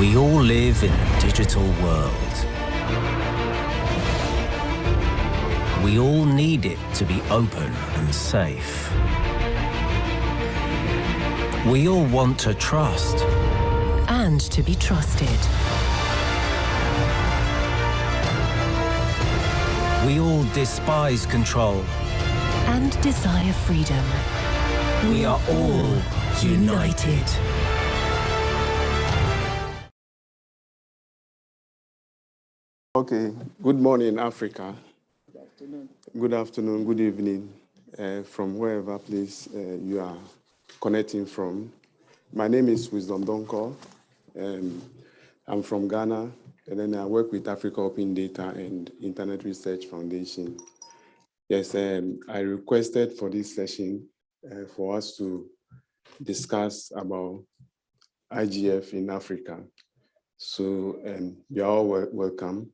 We all live in a digital world. We all need it to be open and safe. We all want to trust. And to be trusted. We all despise control. And desire freedom. We are all united. Okay, good morning, Africa. Good afternoon. Good afternoon, good evening, uh, from wherever place uh, you are connecting from. My name is Wisdom Donkor. Um, I'm from Ghana, and then I work with Africa Open Data and Internet Research Foundation. Yes, um, I requested for this session uh, for us to discuss about IGF in Africa. So um, you're all welcome.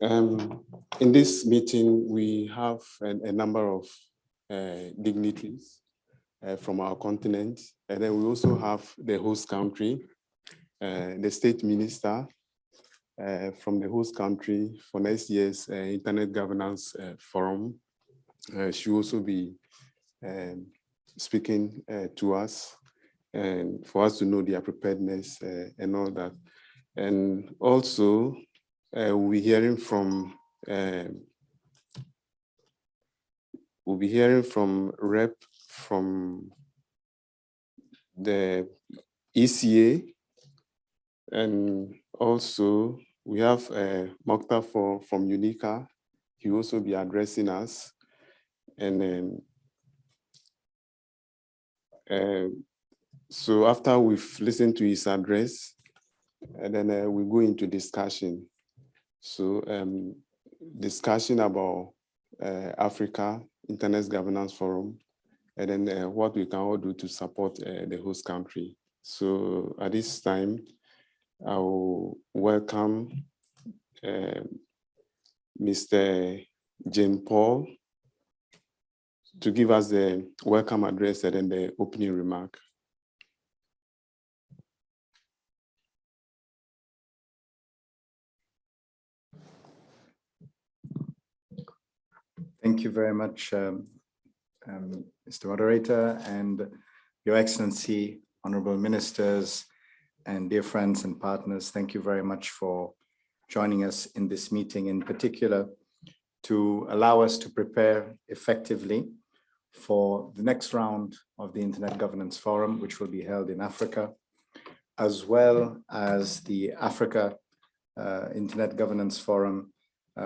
Um, in this meeting, we have a, a number of uh, dignitaries uh, from our continent, and then we also have the host country, uh, the state minister uh, from the host country for next year's uh, Internet Governance uh, Forum. she will also be um, speaking to us and for us to know their preparedness and all that. And also, uh, we'll be hearing from um, we'll be hearing from rep from the ECA and also we have uh, Mokhtar for, from UNECA. He also be addressing us. And then, uh, so after we've listened to his address, and then uh, we go into discussion. So um, discussion about uh, Africa Internet Governance Forum, and then uh, what we can all do to support uh, the host country. So at this time, I will welcome Mr. Jean-Paul to give us the welcome address and then the opening remark. Thank you very much, um, um, Mr. Moderator and Your Excellency, Honorable Ministers, and dear friends and partners. Thank you very much for joining us in this meeting in particular to allow us to prepare effectively for the next round of the Internet Governance Forum, which will be held in Africa, as well as the Africa uh, Internet Governance Forum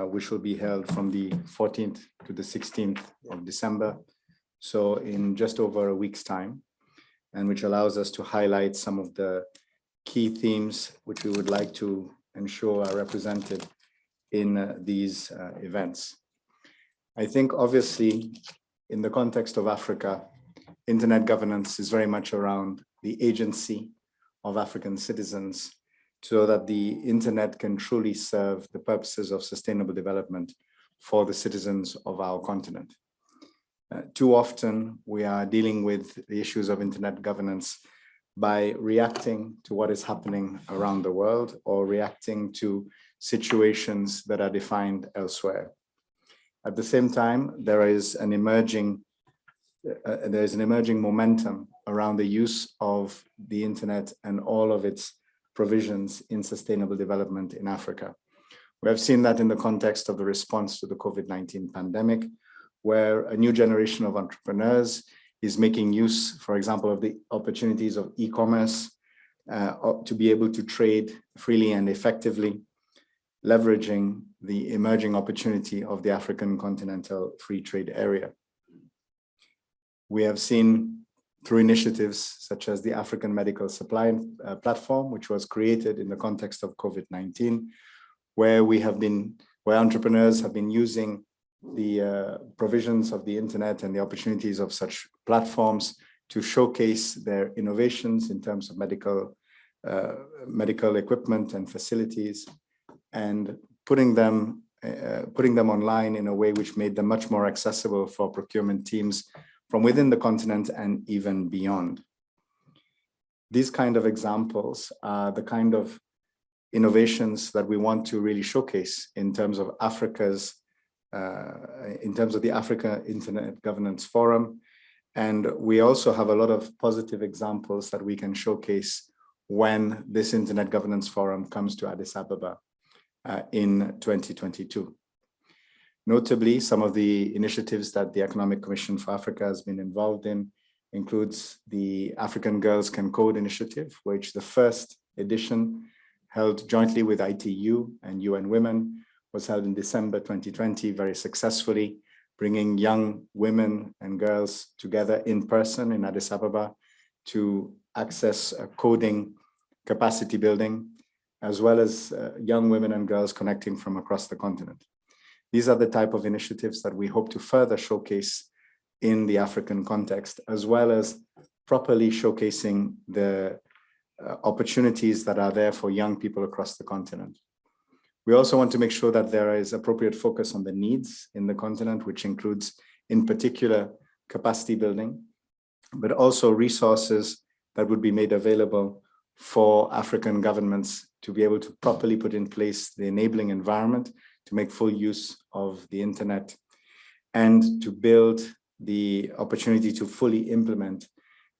which will be held from the 14th to the 16th of December. So in just over a week's time, and which allows us to highlight some of the key themes which we would like to ensure are represented in uh, these uh, events. I think obviously in the context of Africa, internet governance is very much around the agency of African citizens so that the internet can truly serve the purposes of sustainable development for the citizens of our continent. Uh, too often we are dealing with the issues of internet governance by reacting to what is happening around the world or reacting to situations that are defined elsewhere. At the same time, there is an emerging uh, uh there is an emerging momentum around the use of the internet and all of its provisions in sustainable development in Africa. We have seen that in the context of the response to the COVID-19 pandemic, where a new generation of entrepreneurs is making use, for example, of the opportunities of e-commerce uh, to be able to trade freely and effectively, leveraging the emerging opportunity of the African continental free trade area. We have seen through initiatives such as the African Medical Supply uh, Platform, which was created in the context of COVID-19, where we have been, where entrepreneurs have been using the uh, provisions of the internet and the opportunities of such platforms to showcase their innovations in terms of medical uh, medical equipment and facilities and putting them uh, putting them online in a way which made them much more accessible for procurement teams from within the continent and even beyond. these kind of examples are the kind of innovations that we want to really showcase in terms of Africa's, uh, in terms of the Africa Internet Governance Forum. And we also have a lot of positive examples that we can showcase when this Internet Governance Forum comes to Addis Ababa uh, in 2022. Notably, some of the initiatives that the Economic Commission for Africa has been involved in includes the African Girls Can Code initiative, which the first edition held jointly with ITU and UN Women was held in December 2020 very successfully, bringing young women and girls together in person in Addis Ababa to access coding capacity building, as well as uh, young women and girls connecting from across the continent. These are the type of initiatives that we hope to further showcase in the African context, as well as properly showcasing the uh, opportunities that are there for young people across the continent. We also want to make sure that there is appropriate focus on the needs in the continent, which includes in particular capacity building, but also resources that would be made available for African governments to be able to properly put in place the enabling environment to make full use of the internet and to build the opportunity to fully implement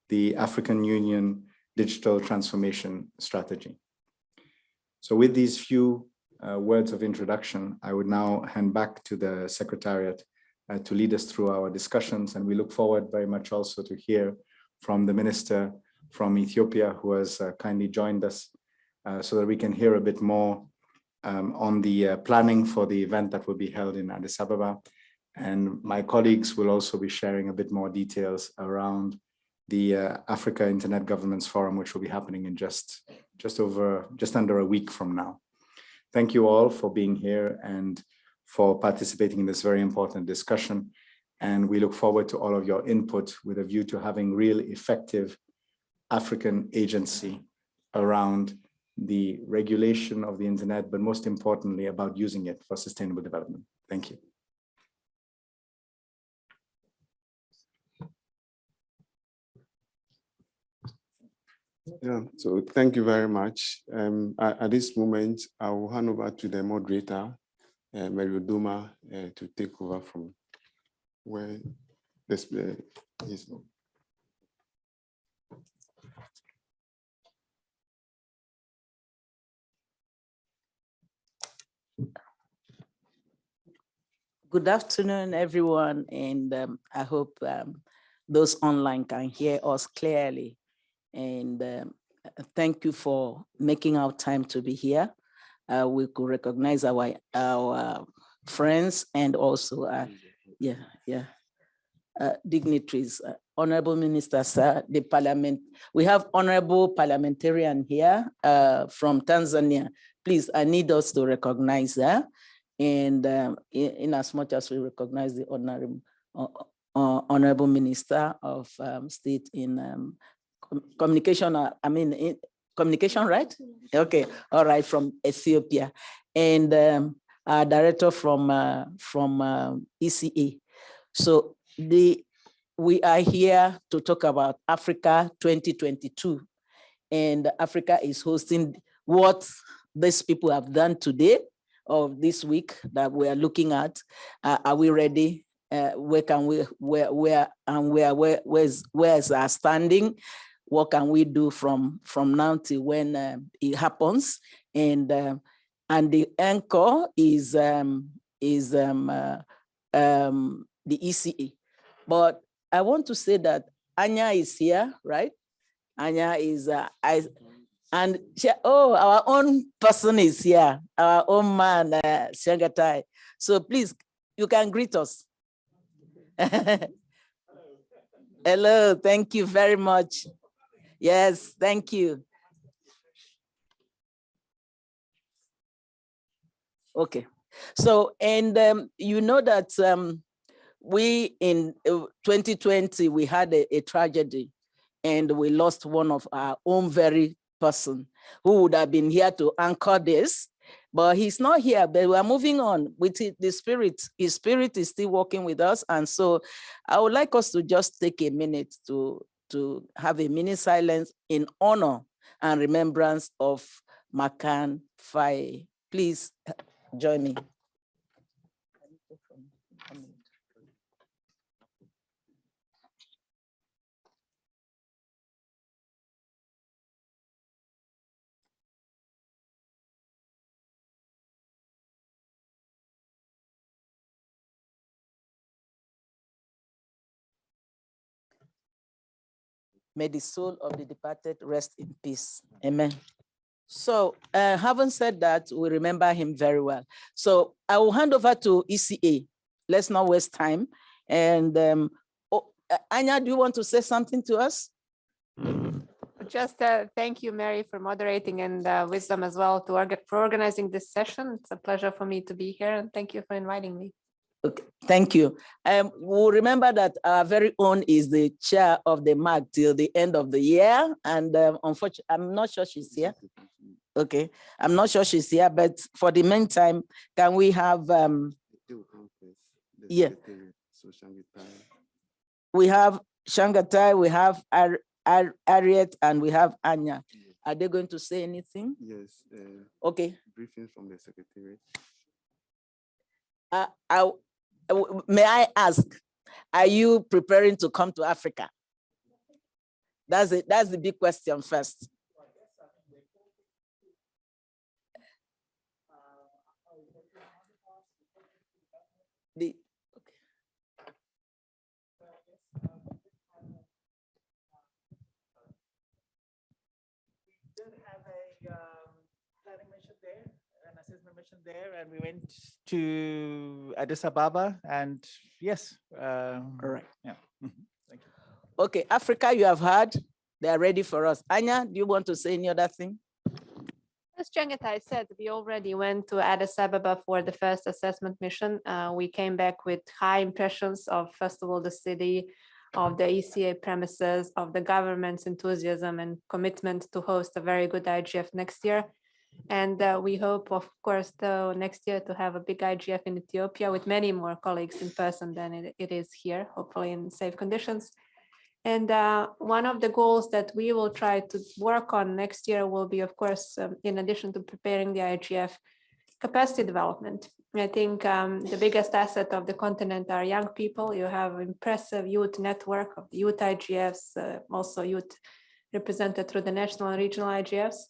the African Union digital transformation strategy. So with these few uh, words of introduction, I would now hand back to the Secretariat uh, to lead us through our discussions. And we look forward very much also to hear from the Minister from Ethiopia who has uh, kindly joined us uh, so that we can hear a bit more um, on the uh, planning for the event that will be held in Addis Ababa. And my colleagues will also be sharing a bit more details around the uh, Africa Internet Governance Forum, which will be happening in just, just over, just under a week from now. Thank you all for being here and for participating in this very important discussion. And we look forward to all of your input with a view to having real effective African agency around the regulation of the internet, but most importantly about using it for sustainable development. Thank you. Yeah, so thank you very much. Um, at, at, this moment, I will hand over to the moderator, uh, uh, to take over from where this uh, is. Good afternoon, everyone, and um, I hope um, those online can hear us clearly. And um, thank you for making our time to be here. Uh, we could recognize our our friends and also, uh, yeah, yeah, uh, dignitaries, uh, honorable minister, sir, the parliament. We have honorable parliamentarian here uh, from Tanzania. Please, I need us to recognize. And um, in, in, as much as we recognize the uh, uh, honorable minister of um, state in um, com communication, uh, I mean, in, communication, right? Okay, all right, from Ethiopia. And um, our director from, uh, from um, ECA. So the, we are here to talk about Africa 2022. And Africa is hosting what these people have done today of this week that we are looking at. Uh, are we ready? Uh, where can we, where, where, and where, where, where's, where's our standing? What can we do from, from now till when uh, it happens? And, uh, and the anchor is, um, is um, uh, um, the ECE. But I want to say that Anja is here, right? Anja is, uh, I, and she, oh, our own person is here, our own man, uh, Chengetai. So please, you can greet us. Hello, thank you very much. Yes, thank you. Okay, so, and um, you know that um, we in 2020, uh, we had a, a tragedy and we lost one of our own very person who would have been here to anchor this, but he's not here, but we're moving on with the spirit. His spirit is still working with us. And so I would like us to just take a minute to, to have a mini silence in honor and remembrance of Makane Faye. Please uh, join me. May the soul of the departed rest in peace. Amen. So uh, having said that, we remember him very well. So I will hand over to ECA. Let's not waste time. And um, oh, uh, Anja, do you want to say something to us? Just uh, thank you, Mary, for moderating and uh, wisdom as well to orga for organizing this session. It's a pleasure for me to be here and thank you for inviting me. Okay, thank you. Um, we'll remember that our very own is the chair of the MAG till the end of the year. And um, unfortunately, I'm not sure she's here. Okay, I'm not sure she's here, but for the meantime, can we have, um, Yeah. we have Chengetai, we have Ar Ar Ariet, and we have Anja. Are they going to say anything? Yes, uh, Okay, briefing from the secretary. uh, I, may I ask, are you preparing to come to Africa? That's it, that's the big question first. The, did have a um, planning mission there, an assessment mission there, and we went to Addis Ababa, and yes. um, all right. Yeah. mhm, Thank you. Okay, Africa, you have heard, they are ready for us. Anja, do you want to say any other thing? As Chengetai said, we already went to Addis Ababa for the first assessment mission. Uh, we came back with high impressions of, first of all, the city, of the ECA premises, of the government's enthusiasm and commitment to host a very good IGF next year. And uh, we hope, of course, though, next year to have a big IGF in Ethiopia with many more colleagues in person than it, it is here, hopefully in safe conditions. And uh, one of the goals that we will try to work on next year will be, of course, um, in addition to preparing the IGF, capacity development. I think um, the biggest asset of the continent are young people. You have impressive youth network of youth IGFs, uh, also youth represented through the national and regional IGFs.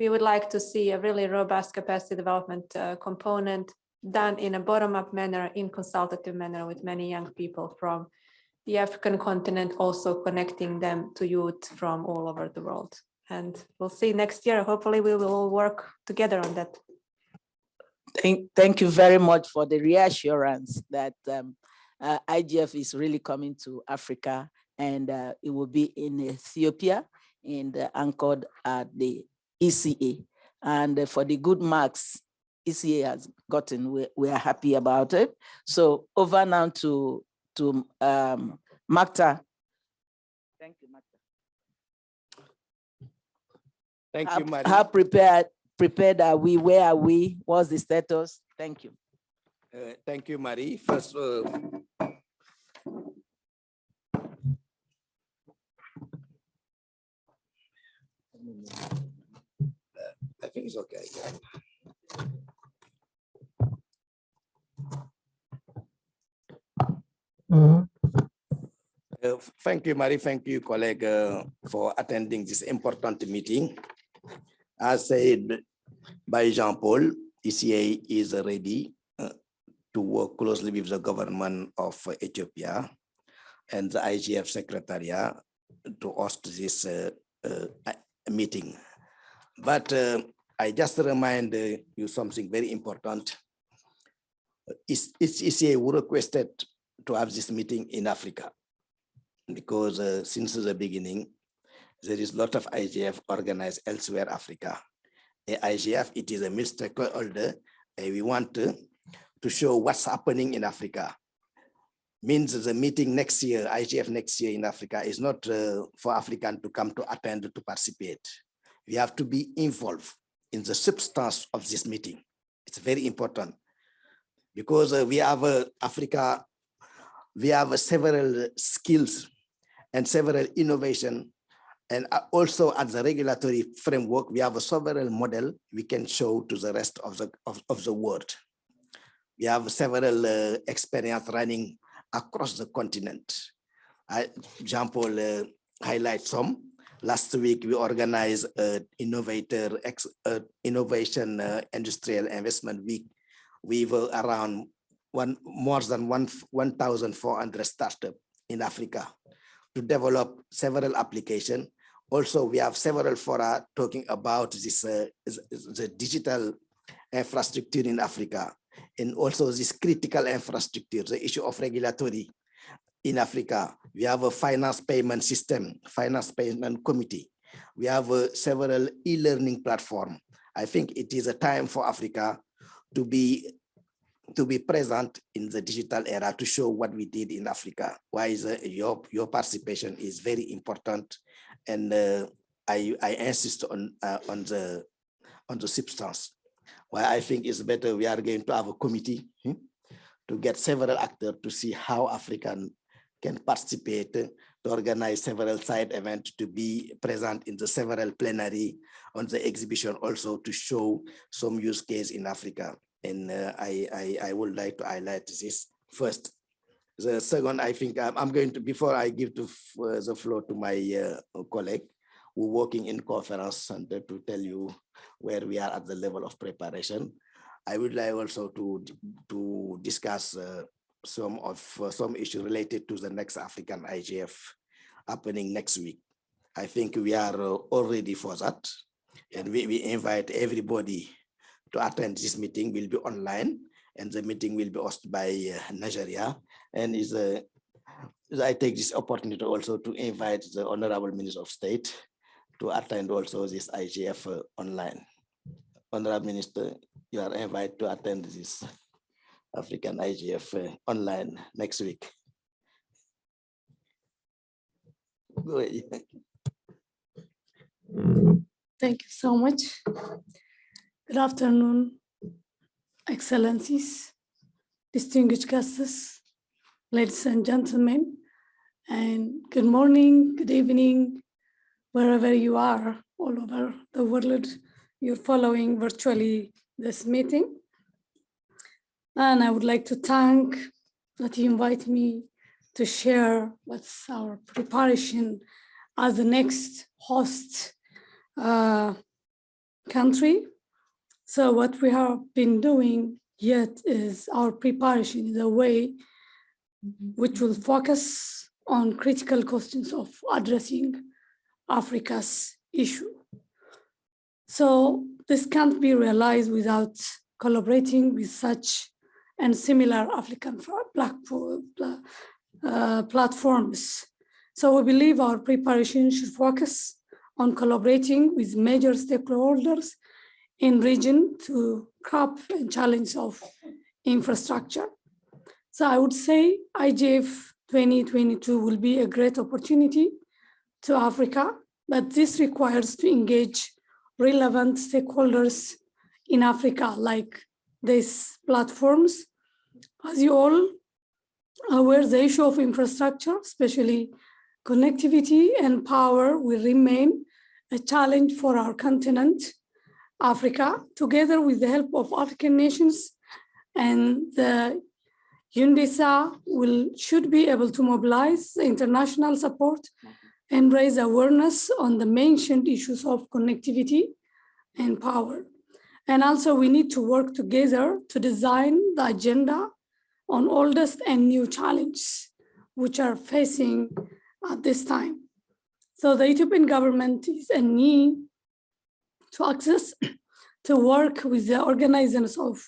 We would like to see a really robust capacity development uh, component done in a bottom-up manner, in consultative manner with many young people from the African continent, also connecting them to youth from all over the world. And we'll see next year. Hopefully we will all work together on that. Thank, thank you very much for the reassurance that um, uh, IGF is really coming to Africa and uh, it will be in Ethiopia and anchored at the ECA. And uh, for the good marks ECA has gotten, we, we are happy about it. So over now to, to um, Magda. Thank you, Magda. Thank How- you, Marie. How prepared, prepared are we? Where are we? What's the status? Thank you. Uh, Thank you, Marie. First, uh, I think it's okay. yeah. Uh, Thank you, Marie. Thank you, colleague, uh, for attending this important meeting. As said by Jean-Paul, ECA is ready uh, to work closely with the government of Ethiopia and the IGF Secretariat to host this uh, uh, meeting. But uh, I just remind uh, you something very important. Is is ECA requested to have this meeting in Africa because uh, since the beginning, there is a lot of IGF organized elsewhere Africa. A IGF, it is a multi-stakeholder. uh, we want to, to show what's happening in Africa. Means the meeting next year, IGF next year in Africa is not uh, for African to come to attend to participate. We have to be involved in the substance of this meeting. It's very important because uh, we have uh, Africa, we have uh, several skills and several innovation. And uh, also at the regulatory framework, we have a several model we can show to the rest of the, of, of the world. We have several uh, experience running across the continent. I, Jean-Paul uh, highlight some. Last week, we organized an innovator, ex, innovation uh, industrial investment week with uh, around one more than one 1,400 startups in Africa to develop several applications. Also, we have several fora talking about this uh, the digital infrastructure in Africa and also this critical infrastructure, the issue of regulatory in Africa. We have a finance payment system, finance payment committee. We have uh, several e-learning platform. I think it is a time for Africa to be to be present in the digital era to show what we did in Africa. Why is uh, your your participation is very important, and uh, I I insist on uh, on the on the substance. Why I think it's better we are going to have a committee hmm, to get several actors to see how African can participate to organize several side events to be present in the several plenary on the exhibition also to show some use case in Africa. And uh, I, I, I would like to highlight this first. The second, I think I'm, I'm going to, before I give to, uh, the floor to my uh, colleague, who working in conference center to tell you where we are at the level of preparation. I would like also to, to discuss uh, some of uh, some issue related to the next African IGF happening next week. I think we are uh, all ready for that. And we, we invite everybody to attend this meeting will be online and the meeting will be hosted by uh, Nigeria and is a I take this opportunity also to invite the Honorable Minister of State to attend also this IGF uh, online. Honorable Minister, you are invited to attend this African IGF uh, online next week. Go ahead. Thank you so much. Good afternoon, Excellencies, distinguished guests, ladies and gentlemen, and good morning, good evening, wherever you are all over the world, you're following virtually this meeting. And I would like to thank that you invite me to share what's our preparation as the next host uh, country. So what we have been doing yet is our preparation in a way which will focus on critical questions of addressing Africa's issue. So this can't be realized without collaborating with such and similar African uh, platforms. So we believe our preparation should focus on collaborating with major stakeholders in region to crop and challenge of infrastructure. So I would say IGF 2022 will be a great opportunity to Africa, but this requires to engage relevant stakeholders in Africa, like these platforms as you all aware, the issue of infrastructure, especially connectivity and power will remain a challenge for our continent, Africa, together with the help of African nations and the UNDESA will should be able to mobilize international support and raise awareness on the mentioned issues of connectivity and power. And also we need to work together to design the agenda on oldest and new challenges which are facing at this time. So the Ethiopian government is a need to access to work with the organizers of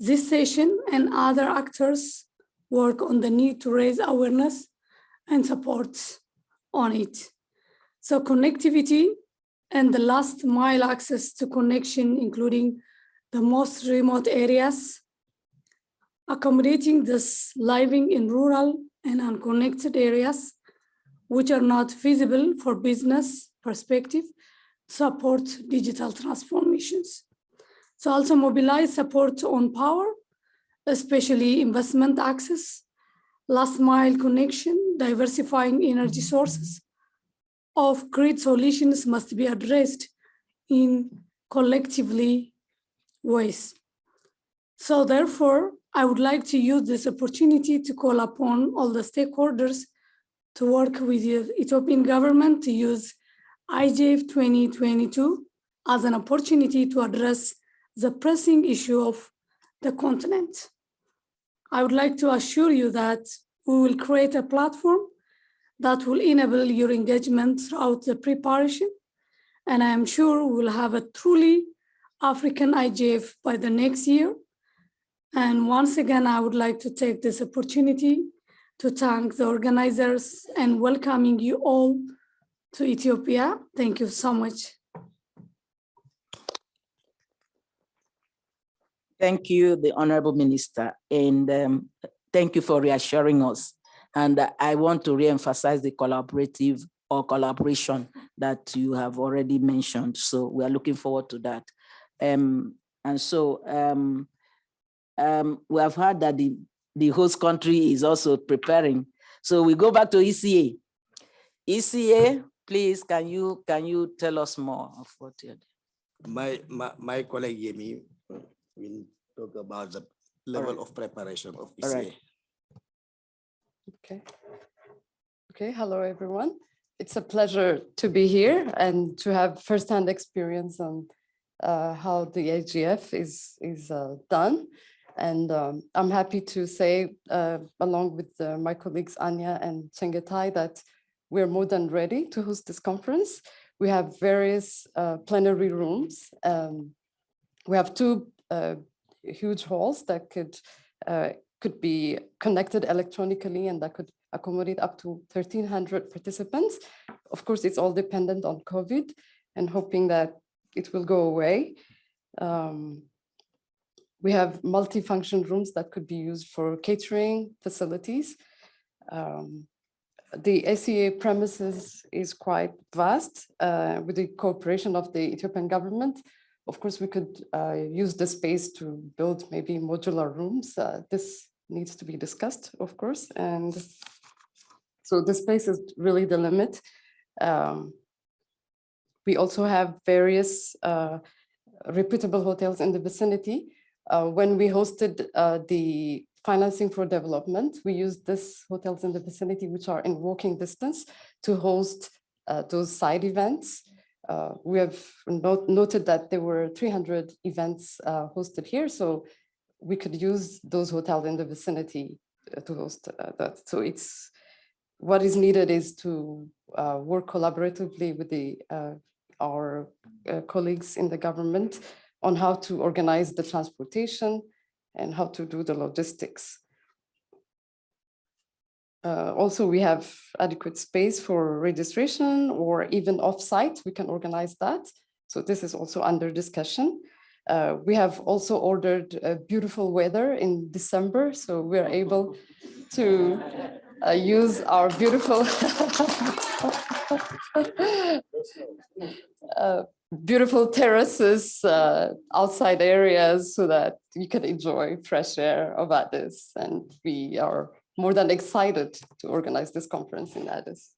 this session and other actors work on the need to raise awareness and support on it. So connectivity and the last mile access to connection, including the most remote areas accommodating this living in rural and unconnected areas, which are not feasible for business perspective, support digital transformations. So also mobilize support on power, especially investment access last mile connection, diversifying energy sources of grid solutions must be addressed in collectively ways. So therefore, I would like to use this opportunity to call upon all the stakeholders to work with the Ethiopian government to use IGF 2022 as an opportunity to address the pressing issue of the continent. I would like to assure you that we will create a platform that will enable your engagement throughout the preparation. And I am sure we will have a truly African IGF by the next year. And once again, I would like to take this opportunity to thank the organizers and welcoming you all to Ethiopia. Thank you so much. Thank you, the Honorable Minister, and um, thank you for reassuring us. And uh, I want to reemphasize the collaborative or collaboration that you have already mentioned. So we are looking forward to that. Um, and so um, um, we have heard that the, the host country is also preparing. So we go back to ECA. ECA, please, can you can you tell us more of what you're doing? My, my, my colleague Yemi will talk about the level of preparation of All right. ECA. Okay. Okay, hello, everyone. It's a pleasure to be here and to have firsthand experience on uh, how the AGF is, is uh, done. And um, I'm happy to say, uh, along with uh, my colleagues Anja and Chengetai, that we're more than ready to host this conference. We have various uh, plenary rooms. Um, we have two uh, huge halls that could uh, could be connected electronically and that could accommodate up to 1300 participants. Of course, it's all dependent on COVID and hoping that it will go away. Um, we have multi-function rooms that could be used for catering facilities. Um, the ECA premises is quite vast uh, with the cooperation of the Ethiopian government. Of course, we could uh, use the space to build maybe modular rooms. Uh, this needs to be discussed, of course. And so the space is really the limit. Um, we also have various uh, reputable hotels in the vicinity. Uh, when we hosted uh, the financing for development, we used these hotels in the vicinity, which are in walking distance to host uh, those side events. Uh, we have not noted that there were 300 events uh, hosted here, so we could use those hotels in the vicinity to host uh, that. So it's what is needed is to work collaboratively with the our colleagues in the government on how to organize the transportation and how to do the logistics. Uh, also, we have adequate space for registration or even off-site, we can organize that. So this is also under discussion. Uh, we have also ordered uh, beautiful weather in December, so we're able to uh, use our beautiful uh, beautiful terraces, uh, outside areas so that you can enjoy fresh air of Addis. And we are more than excited to organize this conference in Addis.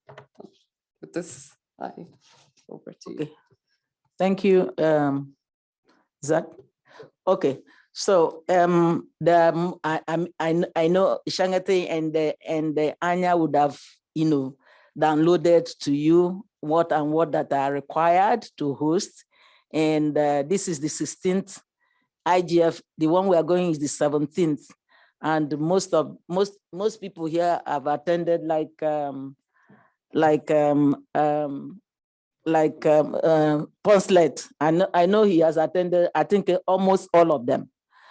With this, I over to you. Okay. Thank you, um, Zach. Okay, so um, the um, I, I I know Chengetai and the and the Anja would have you know downloaded to you what and what that are required to host, and uh, this is the 16th IGF. The one we are going is the 17th, and most of most most people here have attended like um, like um, um, like um, uh, Ponslet. I know, I know he has attended, I think uh, almost all of them.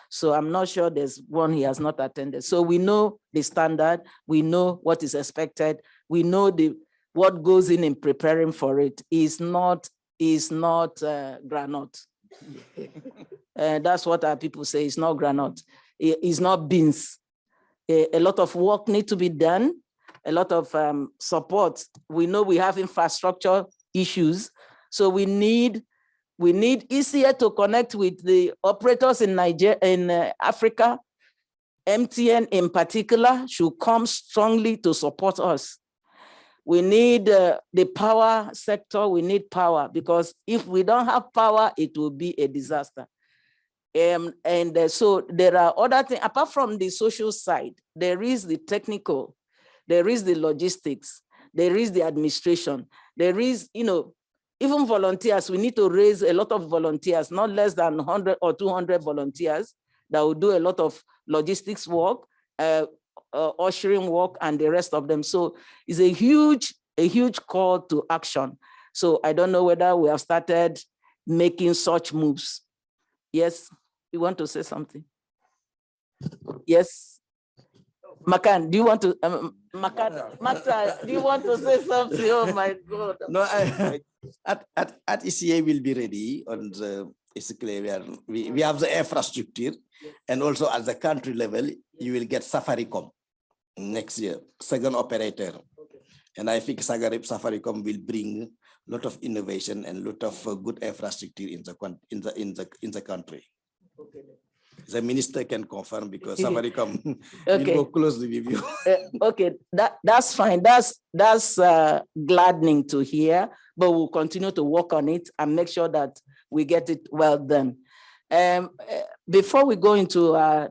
So I'm not sure there's one he has not attended. So we know the standard, we know what is expected, we know the what goes in in preparing for it is not is not uh, granite. Uh, that's what our people say. It's not granite. It- it's not beans. A, a lot of work need to be done. A lot of um, support. We know we have infrastructure issues. So we need we need easier to connect with the operators in Nigeria, in uh, Africa, MTN in particular should come strongly to support us. We need uh, the power sector, we need power because if we don't have power, it will be a disaster. Um, and uh, so there are other things, apart from the social side, there is the technical, there is the logistics, there is the administration, there is, you know, even volunteers, we need to raise a lot of volunteers, not less than 100 or 200 volunteers that will do a lot of logistics work, uh, uh, ushering work and the rest of them. So it's a huge, a huge call to action. So I don't know whether we have started making such moves. Yes, you want to say something? Yes. Makan, do you want to, um, Makan, do you want to say something? Oh my God. No, I, at, at, at ECA will be ready on the, clear, we, are, we, we have the infrastructure and also at the country level, you will get Safaricom next year, second operator. And I think Safaricom will bring a lot of innovation and a lot of uh, good infrastructure in the, in the, in the, in the country. The minister can confirm because Safaricom will Okay. go closely with you. Uh, Okay, that, that's fine. That's, that's uh, gladdening to hear, but we'll continue to work on it and make sure that we get it well done. Um, uh, before we go into uh,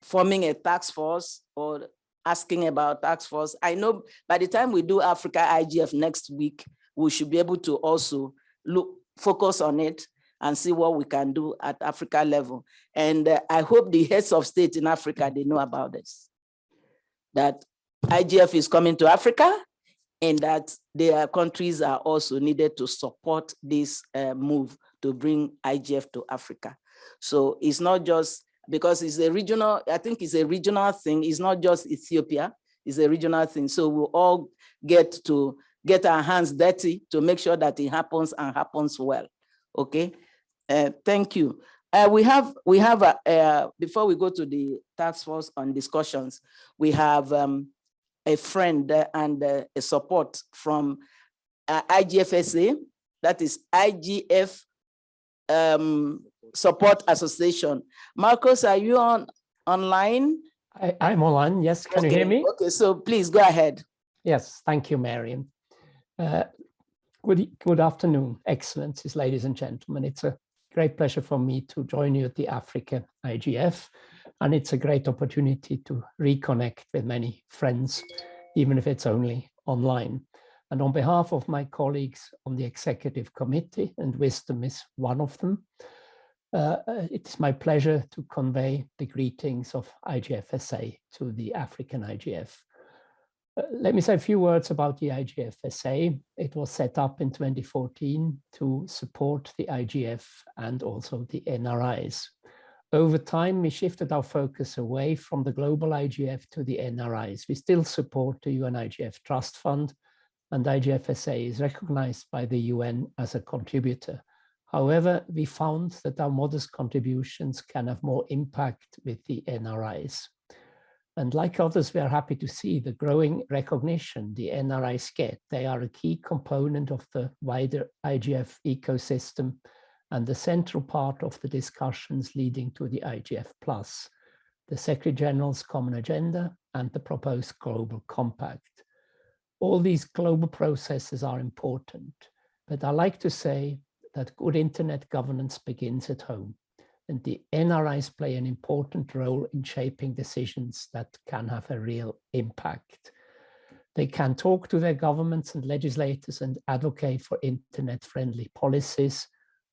forming a task force or asking about task force, I know by the time we do Africa IGF next week, we should be able to also look, focus on it and see what we can do at Africa level. And uh, I hope the heads of state in Africa, they know about this. That IGF is coming to Africa and that their countries are also needed to support this uh, move to bring IGF to Africa. So it's not just because it's a regional, I think it's a regional thing. It's not just Ethiopia, it's a regional thing. So we'll all get to get our hands dirty to make sure that it happens and happens well. Okay, uh, thank you. Uh, we have, we have, a, uh, before we go to the task force on discussions, we have um, a friend and a support from uh, IGFSA, that is IGF um, Support Association. Markus, are you on online? I, I'm online. Yes, can you hear me? Okay, so please go ahead. Yes, thank you, Marion. Uh, Good, good afternoon, excellencies, ladies and gentlemen. It's a great pleasure for me to join you at the Africa IGF, and it's a great opportunity to reconnect with many friends, even if it's only online. And on behalf of my colleagues on the executive committee, and Wisdom is one of them, uh, uh, it is my pleasure to convey the greetings of IGFSA to the African IGF. Uh, Let me say a few words about the IGFSA. It was set up in 2014 to support the IGF and also the NRIs. Over time, we shifted our focus away from the global IGF to the NRIs. We still support the UN IGF Trust Fund and IGFSA is recognized by the UN as a contributor. However, we found that our modest contributions can have more impact with the NRIs. And like others, we are happy to see the growing recognition the NRIs get. They are a key component of the wider IGF ecosystem and the central part of the discussions leading to the IGF Plus, the Secretary General's Common Agenda and the proposed Global Compact. All these global processes are important, but I like to say that good internet governance begins at home and the NRIs play an important role in shaping decisions that can have a real impact. They can talk to their governments and legislators and advocate for internet-friendly policies,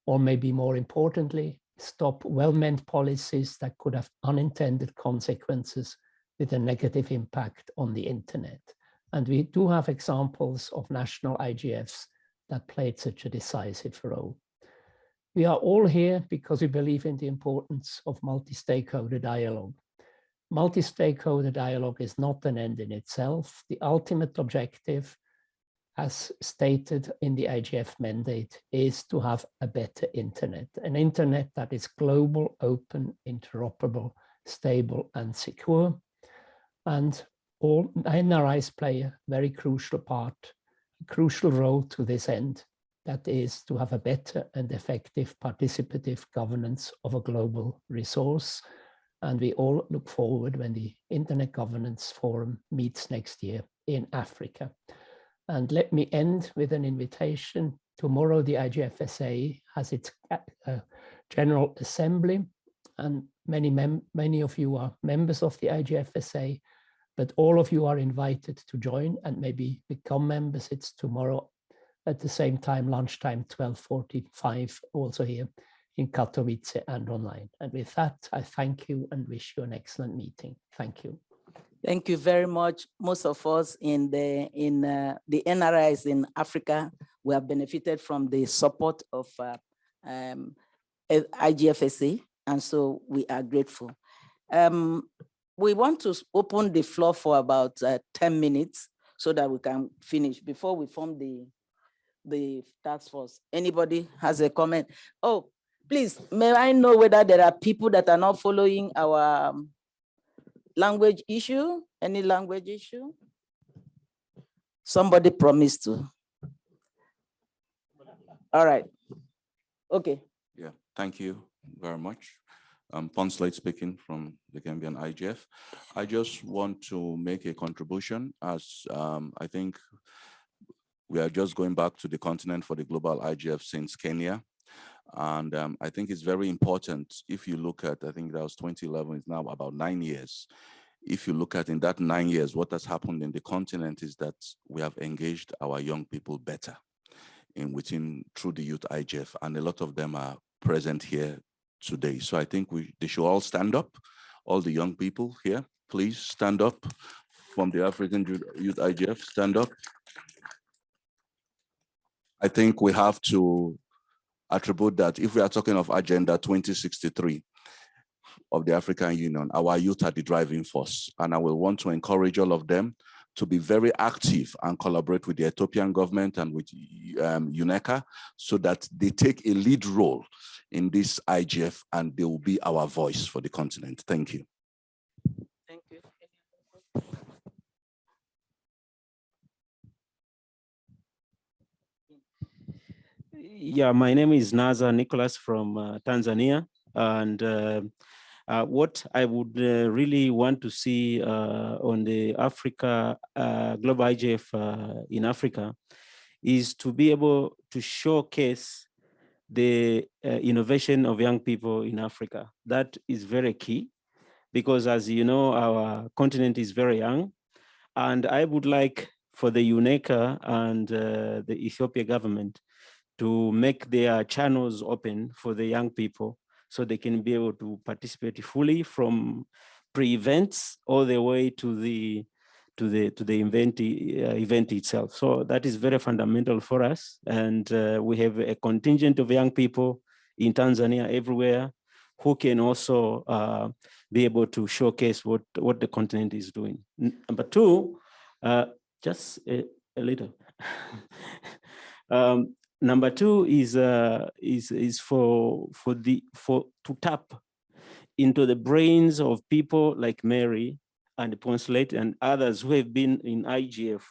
or maybe more importantly, stop well-meant policies that could have unintended consequences with a negative impact on the internet. And we do have examples of national IGFs that played such a decisive role. We are all here because we believe in the importance of multi-stakeholder dialogue. Multi-stakeholder dialogue is not an end in itself. The ultimate objective, as stated in the IGF mandate, is to have a better internet, an internet that is global, open, interoperable, stable and secure. And all NRIs play a very crucial part, crucial role to this end that is to have a better and effective participative governance of a global resource. And we all look forward when the Internet Governance Forum meets next year in Africa. And let me end with an invitation. Tomorrow, the IGFSA has its uh, General Assembly, and many, many of you are members of the IGFSA, but all of you are invited to join and maybe become members. It's tomorrow at the same time, lunchtime, 12.45, also here in Katowice and online. And with that, I thank you and wish you an excellent meeting. Thank you. Thank you very much. Most of us in the in uh, the NRIs in Africa, we have benefited from the support of uh, um, IGFSA, and so we are grateful. Um, we want to open the floor for about uh, 10 minutes so that we can finish before we form the the task force. Anybody has a comment? Oh, please, may I know whether there are people that are not following our um, language issue? Any language issue? Somebody promised to. All right. Okay. Yeah, thank you very much. I'm Poncelet speaking from the Gambian IGF. I just want to make a contribution as um, I think we are just going back to the continent for the global IGF since Kenya. And um, I think it's very important if you look at, I think that was 2011, it's now about nine years. If you look at in that nine years, what has happened in the continent is that we have engaged our young people better in within through the youth IGF, and a lot of them are present here today. So I think we they should all stand up, all the young people here, please stand up from the African Youth IGF, stand up. I think we have to attribute that if we are talking of Agenda 2063 of the African Union, our youth are the driving force. And I will want to encourage all of them to be very active and collaborate with the Ethiopian government and with um, UNECA so that they take a lead role in this IGF and they will be our voice for the continent. Thank you. Thank you. Yeah, my name is Nazar Nicholas from uh, Tanzania. And uh, uh, what I would uh, really want to see uh, on the Africa uh, Global IGF in Africa is to be able to showcase the innovation of young people in Africa. That is very key because as you know, our continent is very young. And I would like for the UNECA and the Ethiopia government to make their channels open for the young people so they can be able to participate fully from pre-events all the way to the to the to the event uh, event itself. So that is very fundamental for us, and uh, we have a contingent of young people in Tanzania everywhere who can also uh, be able to showcase what what the continent is doing. Number two, uh, just a, a little. um, Number two is uh, is is for for the for to tap into the brains of people like Mary and Poncelet and others who have been in IGF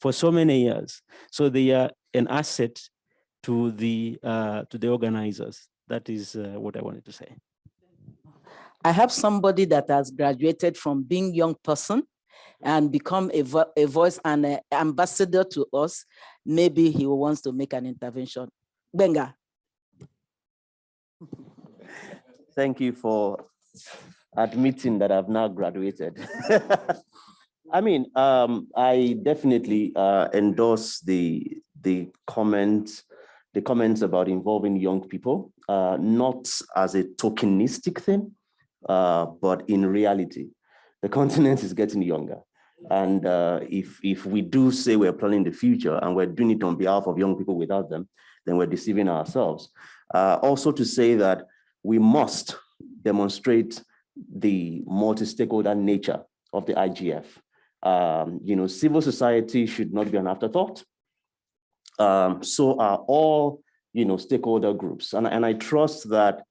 for so many years. So they are an asset to the uh, to the organizers. That is uh, what I wanted to say. I have somebody that has graduated from being young person and become a, vo a voice and an ambassador to us, maybe he wants to make an intervention. Benga. Thank you for admitting that I've now graduated. I mean, um, I definitely uh, endorse the the comments, the comments about involving young people, uh, not as a tokenistic thing, uh, but in reality the continent is getting younger. And uh, if, if we do say we're planning the future and we're doing it on behalf of young people without them, then we're deceiving ourselves. Uh, also to say that we must demonstrate the multi-stakeholder nature of the IGF. Um, you know, civil society should not be an afterthought. Um, so are all, you know, stakeholder groups. And, and I trust that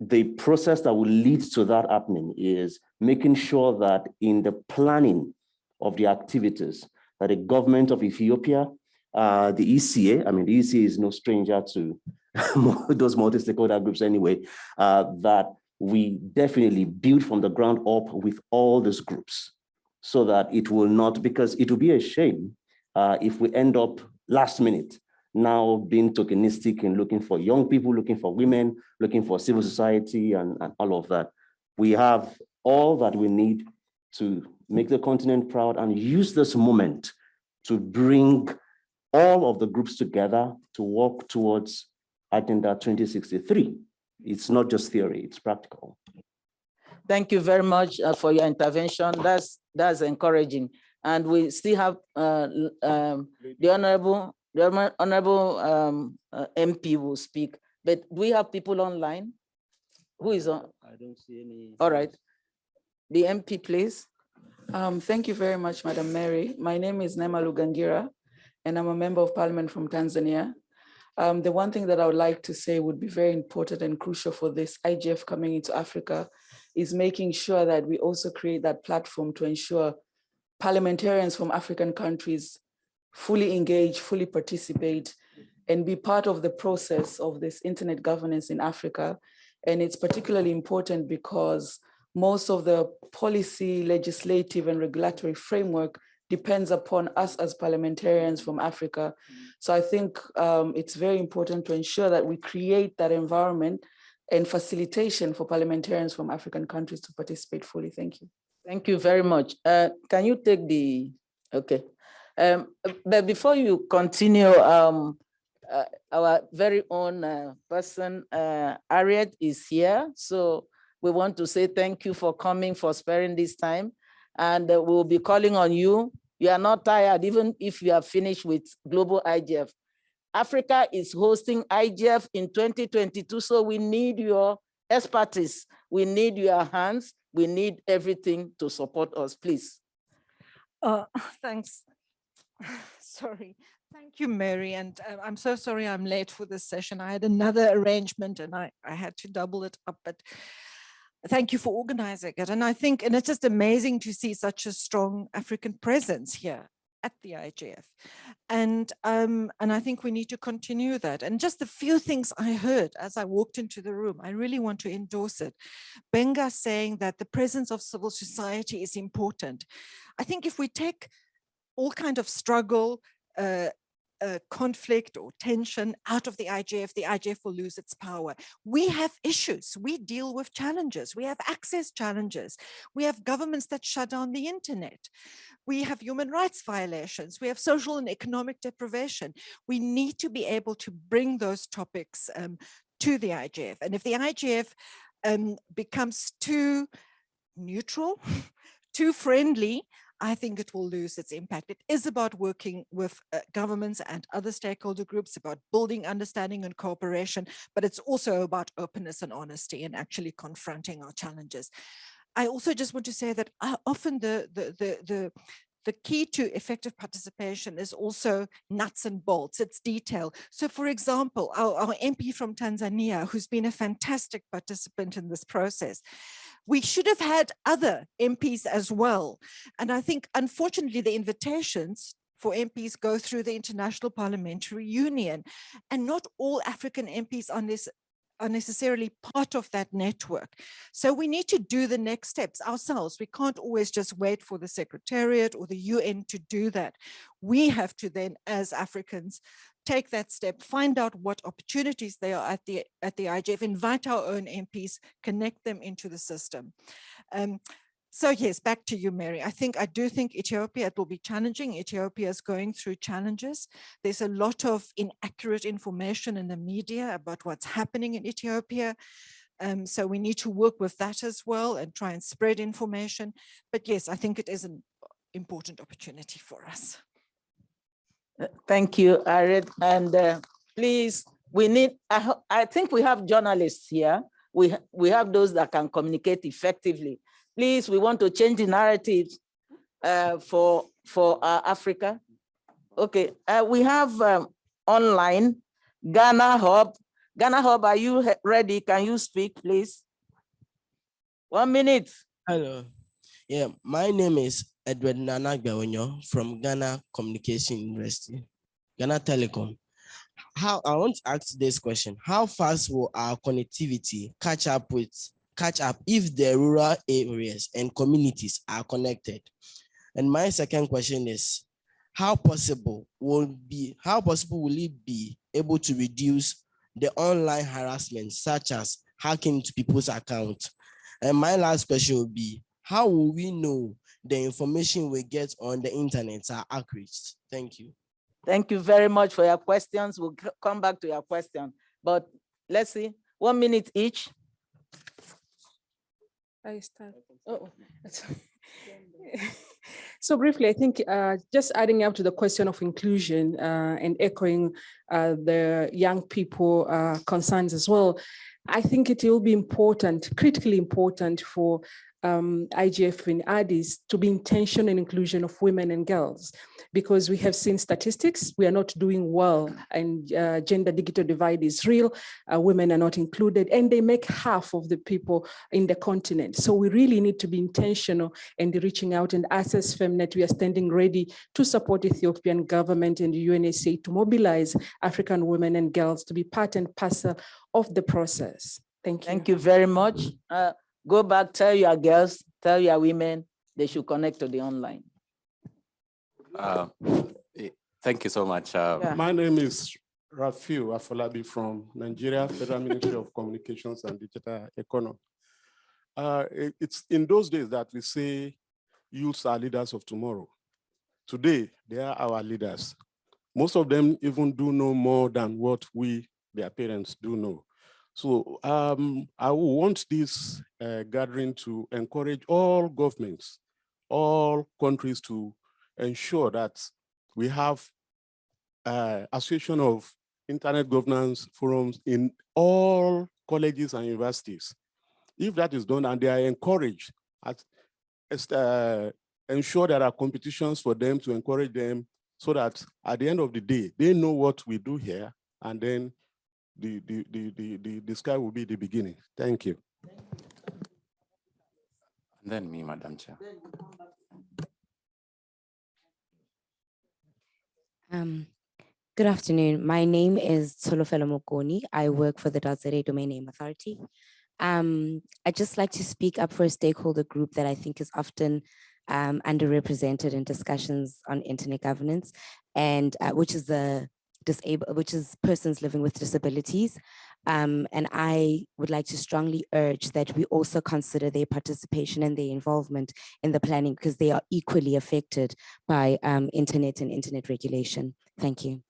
the process that will lead to that happening is making sure that in the planning of the activities that the government of Ethiopia, uh, the ECA, I mean, the ECA is no stranger to those multi-stakeholder groups anyway, uh, that we definitely build from the ground up with all these groups so that it will not, because it will be a shame uh, if we end up last minute now being tokenistic and looking for young people, looking for women, looking for civil society and, and all of that. We have all that we need to make the continent proud and use this moment to bring all of the groups together to work towards Agenda 2063. It's not just theory, it's practical. Thank you very much uh, for your intervention. That's that's encouraging. And we still have uh, um, the honorable the honorable um, uh, MP will speak. But we have people online. Who is on? I don't see any. All right. The MP, please. Um, thank you very much, Madam Mary. My name is Neema Lugangira, and I'm a member of parliament from Tanzania. Um, the one thing that I would like to say would be very important and crucial for this IGF coming into Africa is making sure that we also create that platform to ensure parliamentarians from African countries fully engage, fully participate, and be part of the process of this internet governance in Africa. And it's particularly important because most of the policy, legislative, and regulatory framework depends upon us as parliamentarians from Africa. So I think um, it's very important to ensure that we create that environment and facilitation for parliamentarians from African countries to participate fully. Thank you. Thank you very much. Uh, can you take the, okay. Um, but before you continue, um, uh, our very own uh, person, uh, Anriette is here. So we want to say thank you for coming, for sparing this time. And uh, we'll be calling on you you are not tired, even if you are finished with global IGF. Africa is hosting IGF in 2022, so we need your expertise. We need your hands. We need everything to support us, please. Uh, thanks. Sorry. Thank you, Mary. And uh, I'm so sorry I'm late for this session. I had another arrangement and I, I had to double it up, but thank you for organizing it. And I think, and it's just amazing to see such a strong African presence here at the IGF. And, um, and I think we need to continue that. And just the few things I heard as I walked into the room, I really want to endorse it. Benga saying that the presence of civil society is important. I think if we take all kind of struggle, uh, uh, conflict or tension out of the IGF, the IGF will lose its power. We have issues. We deal with challenges. We have access challenges. We have governments that shut down the internet. We have human rights violations. We have social and economic deprivation. We need to be able to bring those topics um, to the IGF. And if the IGF um, becomes too neutral, too friendly, I think it will lose its impact. It is about working with uh, governments and other stakeholder groups, about building understanding and cooperation, but it's also about openness and honesty and actually confronting our challenges. I also just want to say that uh, often the, the, the, the, the key to effective participation is also nuts and bolts, it's detail. So for example, our, our MP from Tanzania, who's been a fantastic participant in this process, we should have had other MPs as well. And I think, unfortunately, the invitations for MPs go through the International Parliamentary Union and not all African MPs are, are necessarily part of that network. So we need to do the next steps ourselves. We can't always just wait for the Secretariat or the UN to do that. We have to then, as Africans, take that step, find out what opportunities there are at the at the IGF, invite our own MPs, connect them into the system. Um, so yes, back to you, Mary. I think I do think Ethiopia, it will be challenging. Ethiopia is going through challenges. There's a lot of inaccurate information in the media about what's happening in Ethiopia. Um, so we need to work with that as well and try and spread information. But yes, I think it is an important opportunity for us. Thank you, Anriette. And uh, please, we need, I, I think we have journalists here. We, we have those that can communicate effectively. Please, we want to change the narrative uh, for, for uh, Africa. Okay, uh, we have um, online Ghana Hub. Ghana Hub, are you ready? Can you speak, please? One minute. Hello. Yeah, my name is Edward Nana Gawonyo from Ghana Communication University, Ghana Telecom. How I want to ask this question: How fast will our connectivity catch up with catch up if the rural areas and communities are connected? And my second question is, how possible will be how possible will it be able to reduce the online harassment such as hacking into people's accounts? And my last question will be, how will we know the information we get on the internet are accurate? Thank you. Thank you very much for your questions. We'll come back to your question, but let's see, one minute each. I start. Oh, So briefly, I think uh, just adding up to the question of inclusion uh, and echoing uh, the young people uh, concerns as well, I think it will be important, critically important for um, IGF in Addis to be intentional in inclusion of women and girls, because we have seen statistics, we are not doing well and uh, gender digital divide is real, uh, women are not included and they make half of the people in the continent. So we really need to be intentional and reaching out and as Femnet, we are standing ready to support Ethiopian government and the UNECA to mobilize African women and girls to be part and parcel of the process. Thank you. Thank you very much. Uh, Go back, tell your girls, tell your women, they should connect to the online. Uh, eh, Thank you so much. uh, Yeah. My name is Rafiu Afolabi from Nigeria Federal Ministry of Communications and Digital Economy. Uh, it- It's in those days that we say youths are leaders of tomorrow. Today, they are our leaders. Most of them even do know more than what we, their parents, do know. So um, I want this uh, gathering to encourage all governments, all countries to ensure that we have uh, association of internet governance forums in all colleges and universities. If that is done and they are encouraged, at, uh, ensure there are competitions for them to encourage them so that at the end of the day, they know what we do here and then the, the, the, the, the, the sky will be the beginning. Thank you. And Then me, Madam Chair. Um, good afternoon. My name is Solofelo Mokoni. I work for the Dazere Domain Name Authority. Um, I'd just like to speak up for a stakeholder group that I think is often um, underrepresented in discussions on internet governance, and uh, which is the disabled, which is persons living with disabilities. Um, and I would like to strongly urge that we also consider their participation and their involvement in the planning because they are equally affected by um, internet and internet regulation. Thank you.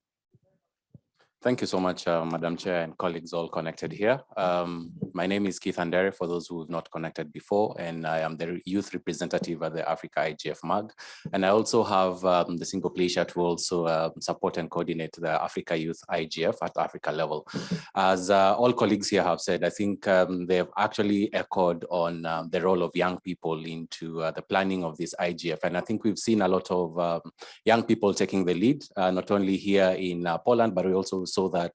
Thank you so much, uh, Madam Chair and colleagues all connected here. Um, My name is Keith Andere, for those who have not connected before, and I am the youth representative at the Africa IGF MAG. And I also have um, the single pleasure to also uh, support and coordinate the Africa Youth IGF at Africa level. As uh, all colleagues here have said, I think um, they've actually echoed on um, the role of young people into uh, the planning of this IGF. And I think we've seen a lot of um, young people taking the lead, uh, not only here in uh, Poland, but we also saw that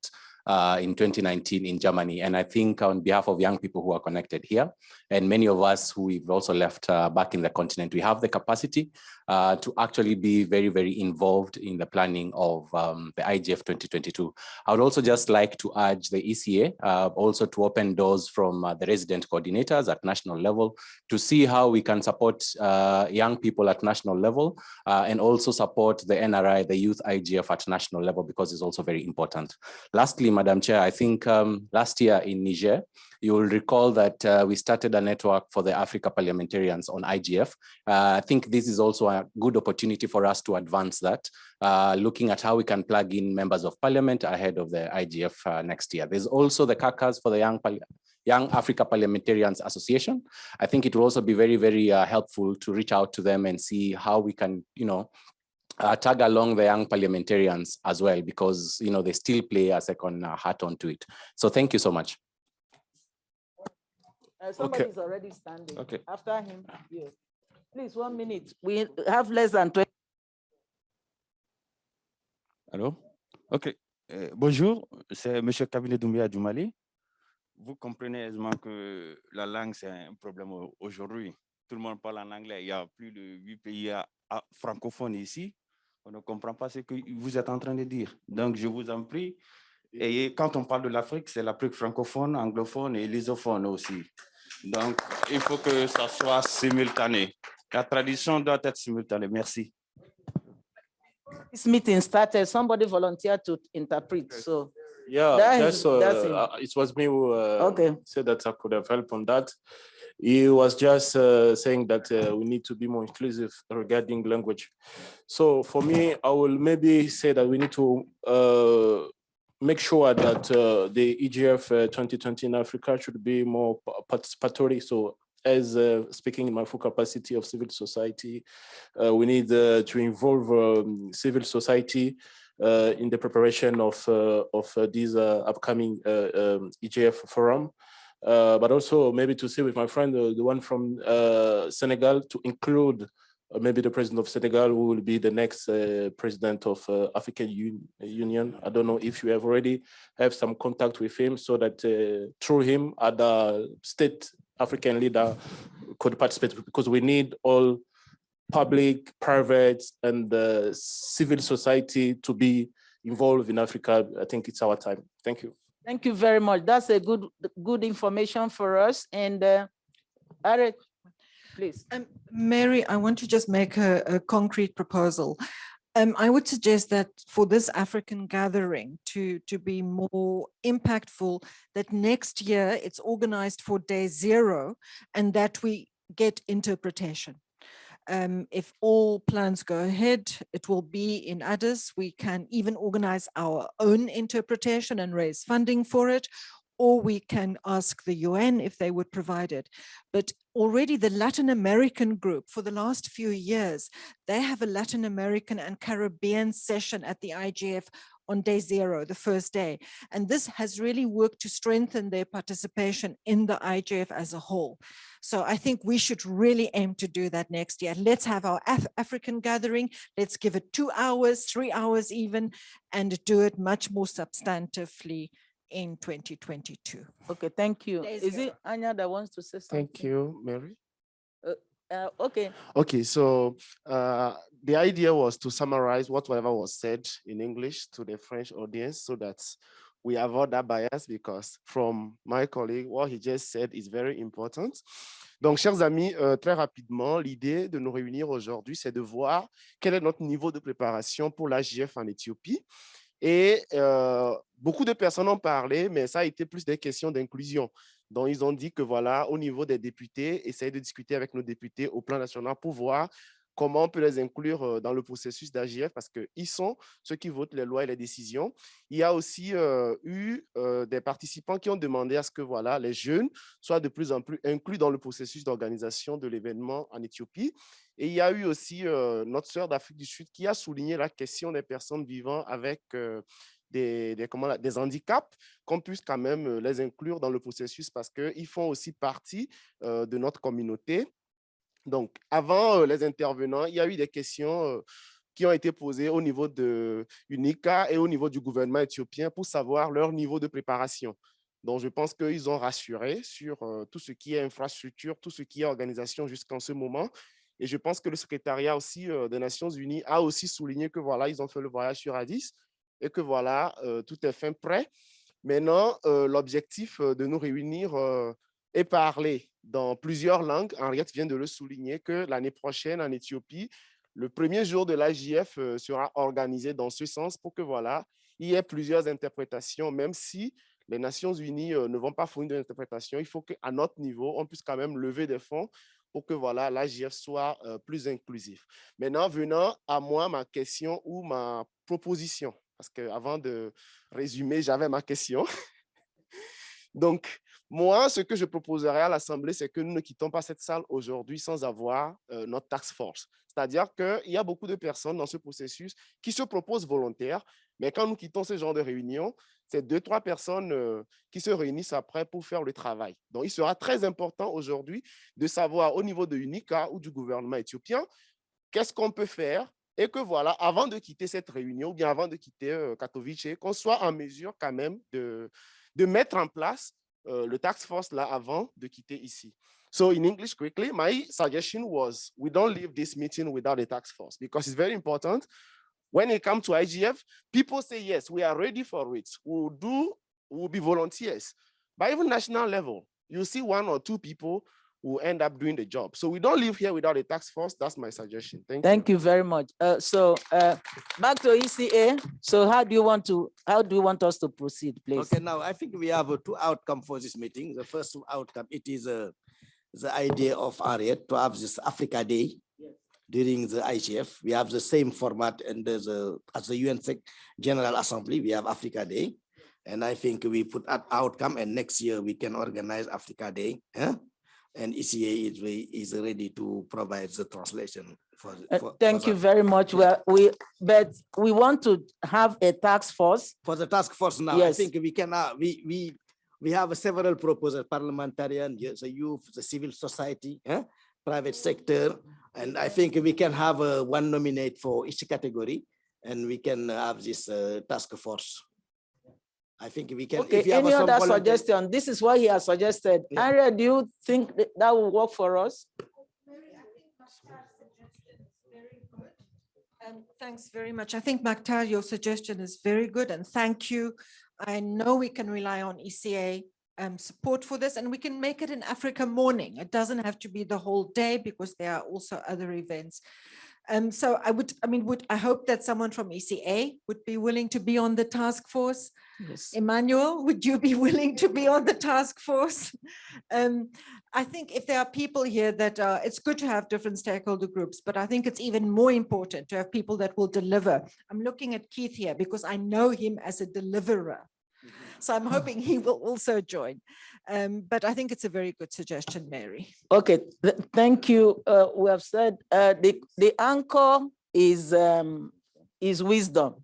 uh, in 2019 in Germany. And I think on behalf of young people who are connected here, and many of us who we've also left uh, back in the continent, we have the capacity uh, to actually be very, very involved in the planning of um, the IGF 2022. I would also just like to urge the ECA uh, also to open doors from uh, the resident coordinators at national level to see how we can support uh, young people at national level uh, and also support the NRI, the youth IGF at national level, because it's also very important. Lastly, Madam Chair, I think um, last year in Niger, you will recall that uh, we started a network for the Africa parliamentarians on IGF. Uh, I think this is also a good opportunity for us to advance that, uh, looking at how we can plug in members of parliament ahead of the IGF uh, next year. There's also the CACAs for the young Young Africa Parliamentarians Association. I think it will also be very, very uh, helpful to reach out to them and see how we can, you know, uh, tag along the young parliamentarians as well, because, you know, they still play a second uh, hat onto it. So thank you so much. Uh, Somebody's already standing. Okay. After him, you. Please, one minute. We have less than 20. Allô? OK. Euh, bonjour, c'est M. Cabinet Doumbia Djoumali. Vous comprenez aisément que la langue, c'est un problème au- aujourd'hui. Tout le monde parle en anglais. Il y a plus de huit pays à- à- francophones ici. On ne comprend pas ce que vous êtes en train de dire. Donc, je vous en prie. Et quand on parle de l'Afrique, c'est l'Afrique francophone, anglophone et lusophone aussi. Donc, il faut que ça soit simultané. La tradition doit être simultanée. Merci. This meeting started, somebody volunteered to interpret, so. Yeah, that that's, uh, that's it. uh, it was me who uh, Okay. said that I could have helped on that. He was just uh, saying that uh, we need to be more inclusive regarding language. So for me, I will maybe say that we need to uh, make sure that uh, the EGF uh, 2020 in Africa should be more participatory. So as uh, speaking in my full capacity of civil society, uh, we need uh, to involve um, civil society uh, in the preparation of of uh, upcoming um, EGF forum. But also maybe to see with my friend, the one from Senegal, to include maybe the president of Senegal, will be the next uh, president of uh, African Un- Union. I don't know if you have already have some contact with him, so that uh, through him, other state African leader could participate, because we need all public, private, and uh, civil society to be involved in Africa. I think it's our time. Thank you. Thank you very much. That's a good, good information for us. And uh, Eric, please. Um, Mary, I want to just make a, a concrete proposal. Um, I would suggest that for this African gathering to, to be more impactful, that next year it's organized for day zero and that we get interpretation. Um, if all plans go ahead, it will be in Addis. We can even organize our own interpretation and raise funding for it, or we can ask the UN if they would provide it. But already the Latin American group for the last few years, they have a Latin American and Caribbean session at the IGF on day zero, the first day. And this has really worked to strengthen their participation in the IGF as a whole. So I think we should really aim to do that next year. Let's have our Af African gathering. Let's give it two hours, three hours even, and do it much more substantively in 2022. Okay, thank you. Day Is it Anja that wants to say something? Thank you, Mary. Uh, uh, okay, Okay, so uh, the idea was to summarize what whatever was said in English to the French audience so that we avoid that bias because from my colleague, what he just said is very important. Donc, chers amis, euh, très rapidement, l'idée de nous réunir aujourd'hui, c'est de voir quel est notre niveau de préparation pour l'AGF en Éthiopie. Et euh, beaucoup de personnes ont parlé, mais ça a été plus des questions d'inclusion. Donc, ils ont dit que voilà, au niveau des députés, essayer de discuter avec nos députés au plan national pour voir comment on peut les inclure dans le processus d'AGF parce qu'ils sont ceux qui votent les lois et les décisions. Il y a aussi eu des participants qui ont demandé à ce que voilà, les jeunes soient de plus en plus inclus dans le processus d'organisation de l'événement en Éthiopie. Et il y a eu aussi notre sœur d'Afrique du Sud qui a souligné la question des personnes vivant avec des, comment, des handicaps, qu'on puisse quand même les inclure dans le processus parce qu'ils font aussi partie de notre communauté. Donc, avant euh, les intervenants, il y a eu des questions euh, qui ont été posées au niveau de UNICA et au niveau du gouvernement éthiopien pour savoir leur niveau de préparation. Donc, je pense qu'ils ont rassuré sur euh, tout ce qui est infrastructure, tout ce qui est organisation jusqu'en ce moment. Et je pense que le secrétariat aussi euh, des Nations Unies a aussi souligné que voilà, ils ont fait le voyage sur Addis et que voilà, euh, tout est fin prêt. Maintenant, euh, l'objectif euh, de nous réunir euh, est parler dans plusieurs langues. Henriette vient de le souligner que l'année prochaine en Éthiopie, le premier jour de l'AJF euh, sera organisé dans ce sens pour que voilà, il y ait plusieurs interprétations, même si les Nations Unies euh, ne vont pas fournir d'interprétation, il faut qu'à notre niveau, on puisse quand même lever des fonds pour que voilà, l'AGF soit euh, plus inclusif. Maintenant, venant à moi, ma question ou ma proposition, parce qu'avant de résumer, j'avais ma question. Donc, moi, ce que je proposerais à l'Assemblée, c'est que nous ne quittons pas cette salle aujourd'hui sans avoir euh, notre task force. C'est-à-dire qu'il y a beaucoup de personnes dans ce processus qui se proposent volontaires, mais quand nous quittons ce genre de réunion, c'est deux, trois personnes euh, qui se réunissent après pour faire le travail. Donc, il sera très important aujourd'hui de savoir au niveau de UNICA ou du gouvernement éthiopien, qu'est-ce qu'on peut faire et que voilà, avant de quitter cette réunion ou bien avant de quitter euh, Katowice, qu'on soit en mesure quand même de, de mettre en place uh, le task force là avant de quitter ici. So in English quickly, my suggestion was we don't leave this meeting without a task force because it's very important. When it comes to IGF, people say, yes, we are ready for it. We'll do, we'll be volunteers. But even national level, you see one or two people who end up doing the job. So we don't live here without a task force. That's my suggestion. Thank you. Thank you very much. Uh, so uh, back to ECA. So how do you want to, how do you want us to proceed, please? Okay, now I think we have uh, two outcome for this meeting. The first outcome, it is uh, the idea of Anriette to have this Africa Day during the IGF. We have the same format and there's a, as the UN Sec- General Assembly, we have Africa Day. And I think we put that outcome and next year we can organize Africa Day. And ECA is, re- is ready to provide the translation for. Uh, Thank for you that. very much. Well, we, but we want to have a task force. For the task force now, I think we can, uh, we, we, we have several proposals, parliamentarian, the youth, the civil society, eh, private sector. And I think we can have uh, one nominate for each category and we can have this uh, task force. I think we can. Okay, if you any some other suggestion? This is what he has suggested. Area, do you think that that will work for us? Um, thanks very much. I think Mactar, your suggestion is very good and thank you. I know we can rely on ECA um, support for this and we can make it an Africa morning. It doesn't have to be the whole day because there are also other events. Um, so I would, I mean, would, I hope that someone from ECA would be willing to be on the task force. Yes. Emmanuel, would you be willing to be on the task force? Um, I think if there are people here that, uh, it's good to have different stakeholder groups, but I think it's even more important to have people that will deliver. I'm looking at Keith here because I know him as a deliverer. So I'm hoping he will also join. Um, but I think it's a very good suggestion, Mary. Okay, th- thank you. Uh, we have said, uh, the, the anchor is, um, is wisdom.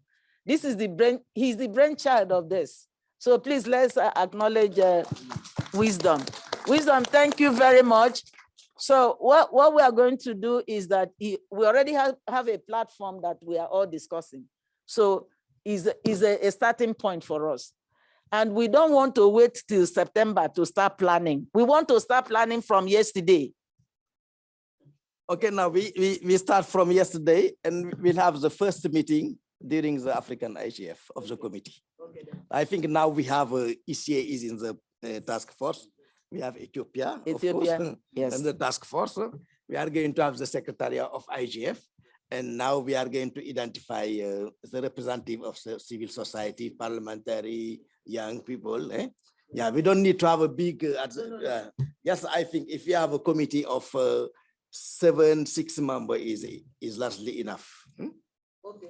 This is the brain, he's the brainchild of this. So please let's uh, acknowledge, uh, wisdom. Wisdom, thank you very much. So what, what we are going to do is that he- we already have, have a platform that we are all discussing. So is, is a, a starting point for us. And we don't want to wait till September to start planning. We want to start planning from yesterday. Okay, now we, we, we start from yesterday and we'll have the first meeting during the African IGF of the committee. Okay, I think now we have uh, ECA is in the uh, task force. We have Ethiopia, of course, Ethiopia, yes. And the task force, we are going to have the secretariat of IGF. And now we are going to identify uh, the representative of civil society, parliamentary, young people. eh? Yeah, we don't need to have a big, uh, uh, yes, I think if you have a committee of uh, seven, six member is, is largely enough. hmm?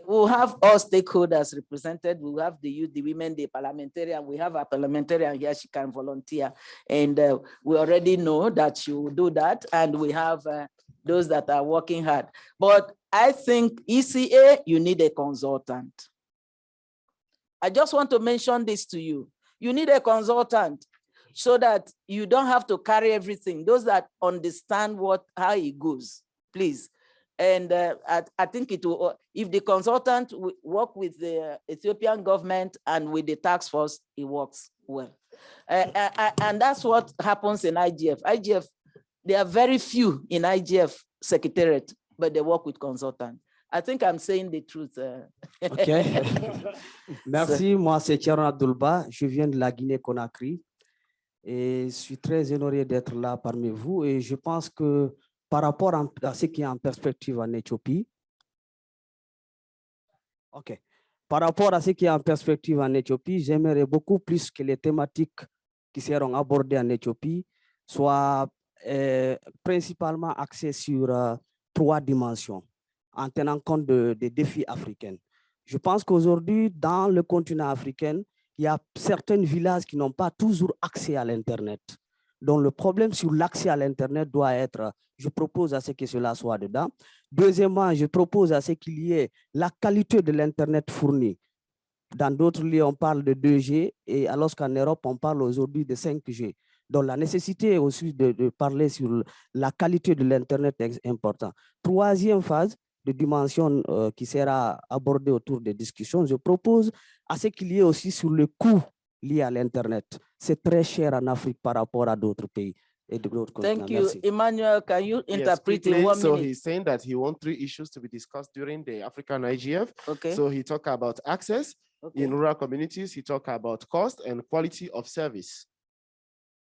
We'll have all stakeholders represented. We'll have the youth, the women, the parliamentarian. We have a parliamentarian here, she can volunteer. And uh, we already know that she will do that. And we have uh, those that are working hard. But I think ECA, you need a consultant. I just want to mention this to you. You need a consultant so that you don't have to carry everything. Those that understand what, how it goes, please. And uh, I, I think it will, uh, if the consultant work with the Ethiopian government and with the task force, it works well. Uh, uh, uh, and that's what happens in IGF. IGF, there are very few in IGF secretariat, but they work with consultant. I think I'm saying the truth. uh. Ok. Merci, moi c'est Thierry Abdulba, je viens de la Guinée-Conakry et je suis très honoré d'être là parmi vous et je pense que par rapport à ce qui est en perspective en Éthiopie, ok, par rapport à ce qui est en perspective en Éthiopie, j'aimerais beaucoup plus que les thématiques qui seront abordées en Éthiopie soient principalement axées sur euh, trois dimensions en tenant compte de- des défis africains. Je pense qu'aujourd'hui, dans le continent africain, il y a certains villages qui n'ont pas toujours accès à l'Internet. Donc, le problème sur l'accès à l'Internet doit être, je propose à ce que cela soit dedans. Deuxièmement, je propose à ce qu'il y ait la qualité de l'Internet fourni. Dans d'autres lieux, on parle de 2G, et alors qu'en Europe, on parle aujourd'hui de 5G. Donc, la nécessité aussi de, de parler sur la qualité de l'Internet est importante. Troisième phase, de dimension euh, qui sera abordée autour des discussions, je propose à ce qu'il y ait aussi sur le coût lié à l'Internet. C'est très cher en Afrique par rapport à d'autres pays et d'autres continents. Thank you. Merci. Emmanuel, can you Yes, interpret in quickly. one So minute? he's saying that he wants three issues to be discussed during the African IGF. Okay. So he talked about access Okay. in rural communities. He talked about cost and quality of service.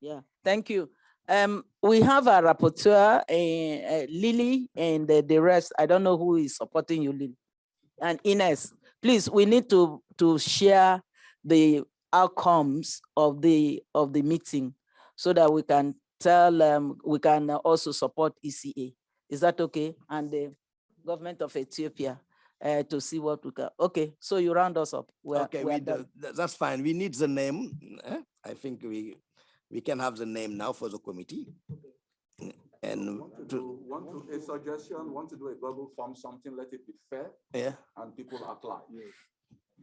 Yeah, thank you. Um, we have a rapporteur, uh, Lily, and the, the rest. I don't know who is supporting you, Lily. And Ines, please, we need to to share the outcomes of the of the meeting so that we can tell um, we can also support ECA. Is that okay? And the government of Ethiopia uh, to see what we can. Okay, so you round us up. We're, Okay, we're we, do- that's fine. We need the name. eh? I think we, we can have the name now for the committee. And to, Want to, a suggestion, want to do a Google form, something, let it be fair yeah, and people apply.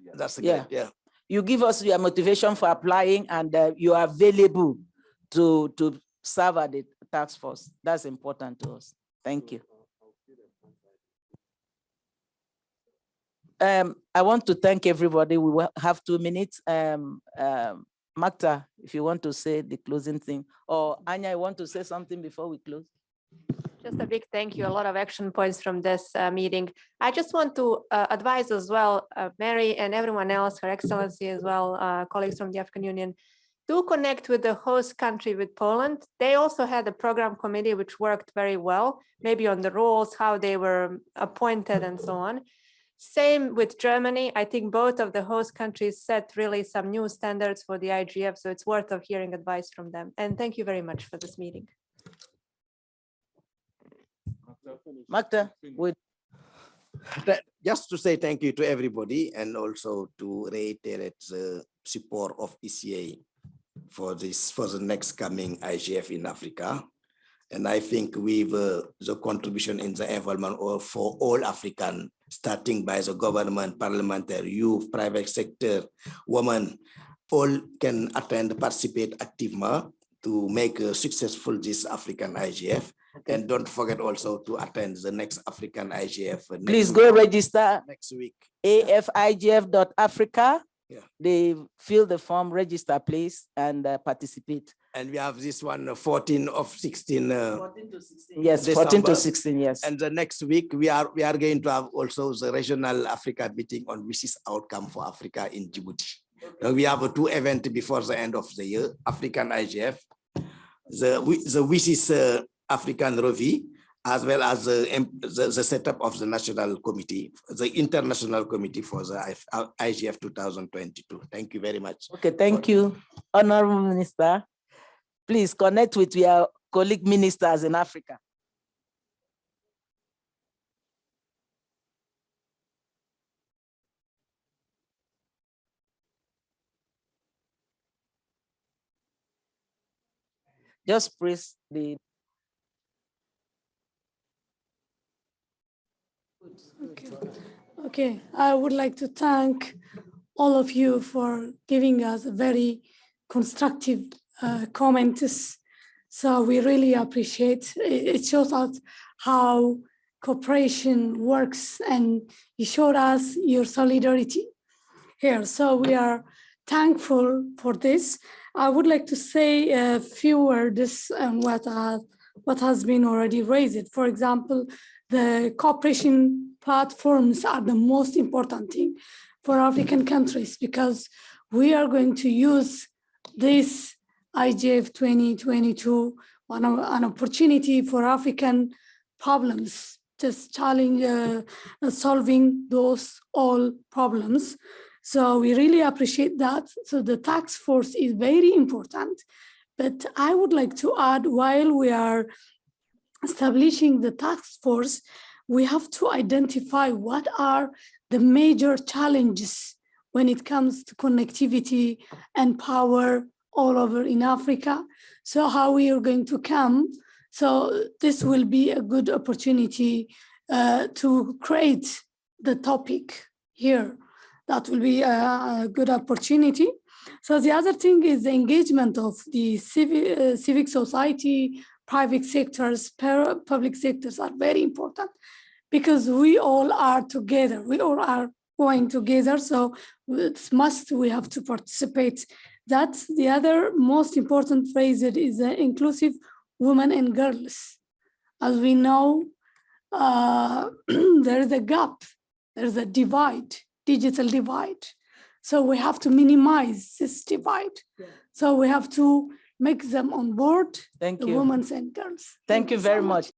Yeah. that's Yeah. good, yeah. You give us your motivation for applying and uh, you are available to, to serve at the task force. That's important to us. Thank you. Um, I want to thank everybody. We will have two minutes. Um, um, Magda, if you want to say the closing thing, or Anja, I want to say something before we close? Just a big thank you. A lot of action points from this uh, meeting. I just want to uh, advise as well, uh, Mary and everyone else, Her Excellency as well, uh, colleagues from the African Union, do connect with the host country, with Poland. They also had a program committee which worked very well, maybe on the roles, how they were appointed and so on. Same with Germany. I think both of the host countries set really some new standards for the IGF, so it's worth of hearing advice from them. And thank you very much for this meeting. Magda, with That- Just to say thank you to everybody and also to reiterate the support of ECA for this, for the next coming IGF in Africa. And I think with uh, the contribution in the involvement of for all African, starting by the government, parliamentary, youth, private sector, women, all can attend, participate actively to make uh, successful this African IGF. And don't forget also to attend the next African IGF. uh, next Please week- go register Next week. afigf.africa. Yeah. They fill the form, register please, and uh, participate. And we have this one, uh, 14 of 16. uh, Yes, 14 to 16, yes. And the next week, we are, we are going to have also the regional Africa meeting on which is outcome for Africa in Djibouti. Now, we have uh, two events before the end of the year, African IGF, the, wi- the WSIS uh, African Review, as well as the, the, the setup of the national committee, the international committee for the uh, IGF 2022. Thank you very much. Okay, thank you, Honorable Minister. Please connect with your colleague ministers in Africa. Just press the. Okay, okay, I would like to thank all of you for giving us a very constructive uh, comments. So we really appreciate, it shows us how cooperation works and you showed us your solidarity here. So we are thankful for this. I would like to say a few words on what, uh, what has been already raised. For example, the cooperation platforms are the most important thing for African countries because we are going to use this IGF 2022 one of- an opportunity for African problems, just challenge uh, uh, solving those all problems. So we really appreciate that. So the task force is very important. But I would like to add, while we are establishing the task force, we have to identify what are the major challenges when it comes to connectivity and power all over in Africa. So how we are going to come. So this will be a good opportunity uh, to create the topic here. That will be a, a good opportunity. So the other thing is the engagement of the civic, uh, civic society, private sectors, public sectors are very important because we all are together. We all are going together. So it's must we have to participate. That's the other most important phrase that is uh, inclusive women and girls. As we know, uh, there is a gap, there's a divide, digital divide. So we have to minimize this divide. So we have to make them on board Thank the you. women and girls. Thank you so very much. much.